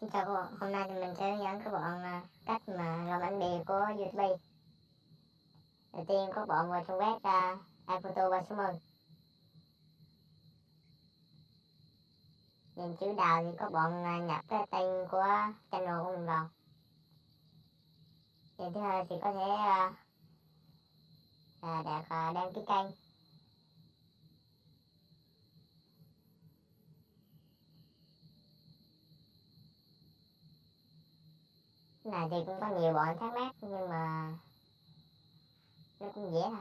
Xin chào các bạn, hôm nay thì mình sẽ hướng dẫn các bạn à, cách mà làm ảnh bìa của YouTube. Đầu tiên các bạn vào trang web uh, iPhoto 360. Nhìn chữ đào thì các bạn à, nhập cái tên của channel của mình vào. Thì thứ hai thì có thể à, đặt đăng ký kênh. Là này thì cũng có nhiều bọn thắc mắc nhưng mà nó cũng dễ thôi.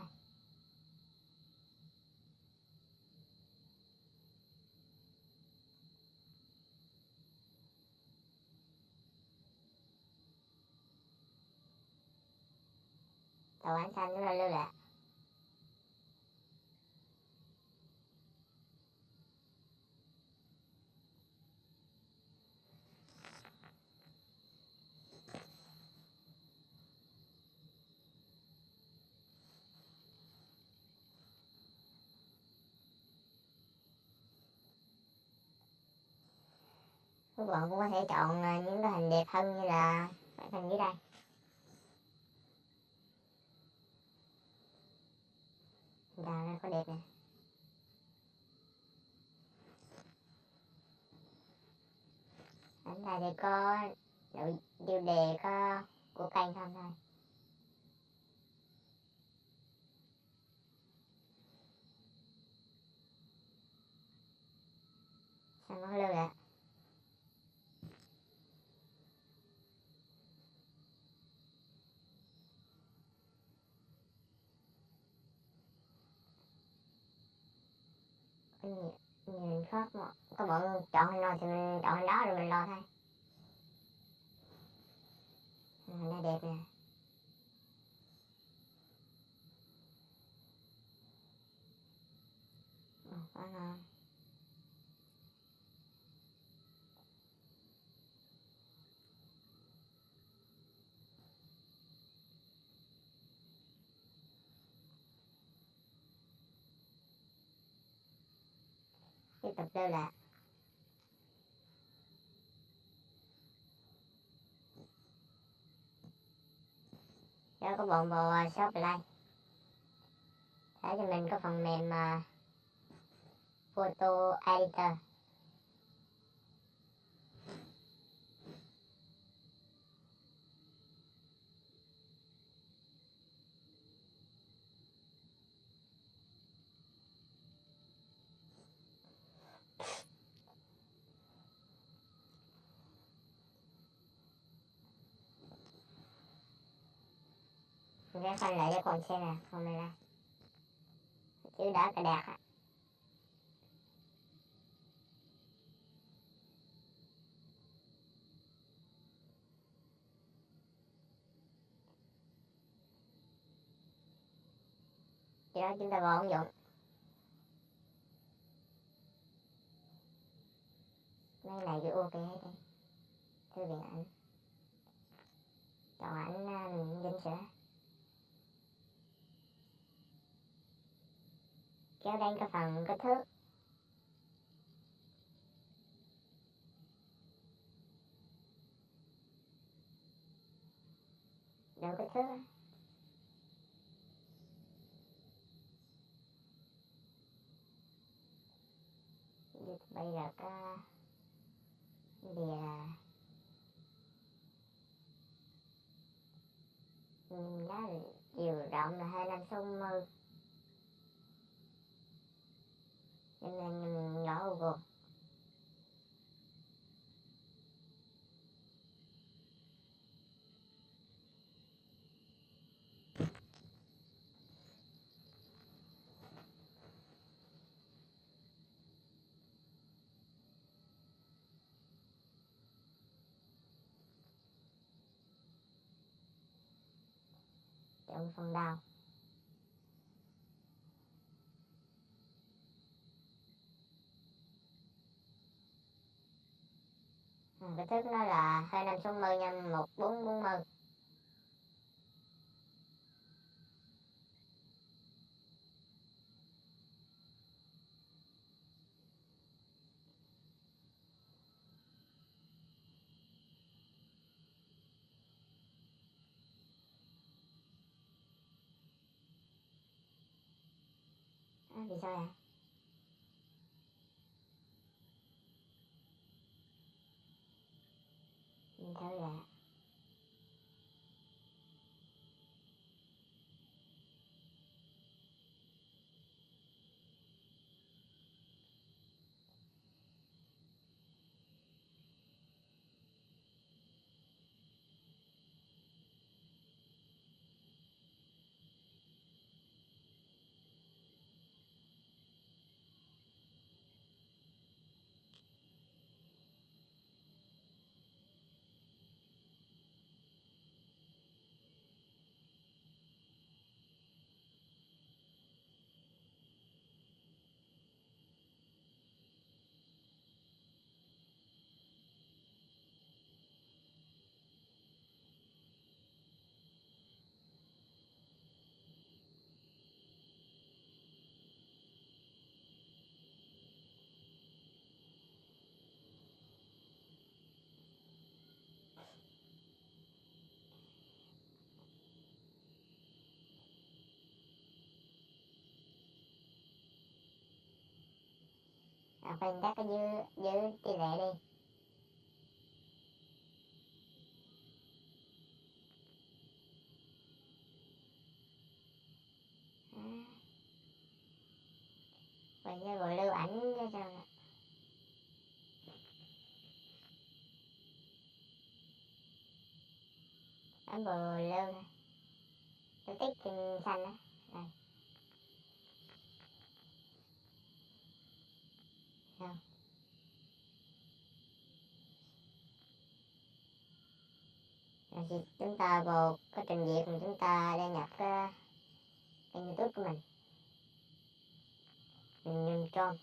Tàu ánh xanh nó lưu lại. Các bạn cũng có thể chọn à, những cái hình đẹp hơn như là cái hình dưới đây. Đào ra có đẹp nè. Ảnh này thì có nội tiêu đề có của kênh không thôi sao nó lưu lại khác mà. Các bọn chọn hình nào thì mình chọn hình đó rồi mình lo thôi. Hình này đẹp nè. Ồ, quá ngon cái tập lưu là nó có bộ bộ shop play để cho mình có phần mềm uh, photo editor. Nghe sẽ lấy lại cho con xe này không này là chữ đỏ cà đẹp á. Thì đó chúng ta vào ứng dụng. Mấy này cứ ok hết đi thư viện ảnh. Chọn ảnh à, mình chỉnh sửa kéo đến cái phần kích thước. Đủ kích thước bây giờ có bìa. Là nó chiều rộng là hai năm sáu mươi nên là mình nấu vô trong phần đào kích thước nó là 2560 nhân 1440 vì à, sao vậy? Nhìn thử là à, phần các cái dư dư tỷ lệ đi. Mình Bây gọi lưu ảnh cho sao nè? Ảnh bồ lưu nè. Tôi tích xanh á đây Sao? Rồi thì chúng ta vào cái trình duyệt mà chúng ta đăng nhập cái kênh youtube của mình. Mình nhìn trong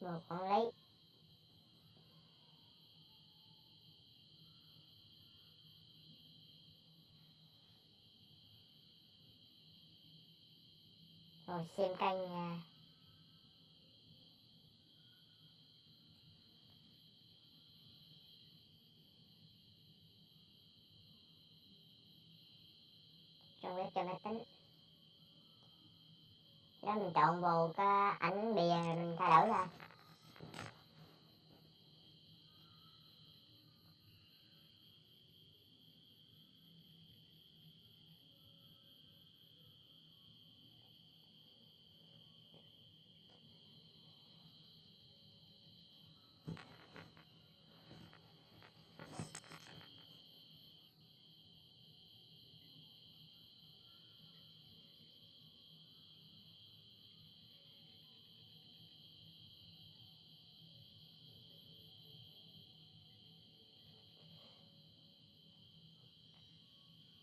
vào quản lý rồi xem kênh à, trong web cho máy tính. Đó mình chọn vào cái ảnh bìa rồi mình thay đổi ra.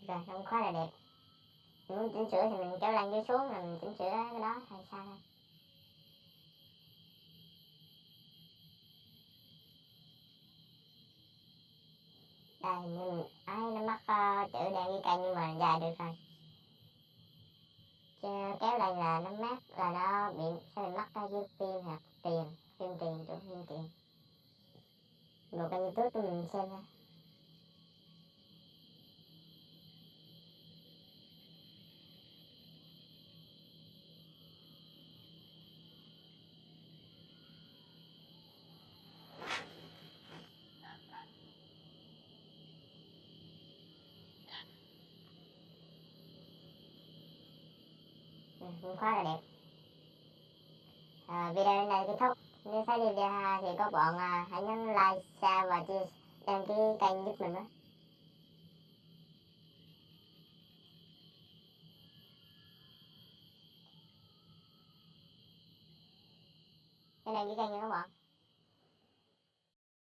Rồi không khá là đẹp. Mình muốn chỉnh sửa thì mình kéo lên dưới xuống là mình chỉnh sửa cái đó hay sao thôi đây nhưng ấy nó mắc uh, chữ đen với cây nhưng mà dài được rồi. Chứ kéo lên là nó mát là nó bị sẽ bị mắc uh, dưới phim hoặc tiền phim tiền chỗ phim tiền. Một kênh youtube của mình xem nha. Cũng khá là đẹp. À, video đến đây kết thúc nếu thấy video hay thì các bạn à, hãy nhấn like share và chia đăng ký kênh giúp mình với cái đăng ký kênh nha các bạn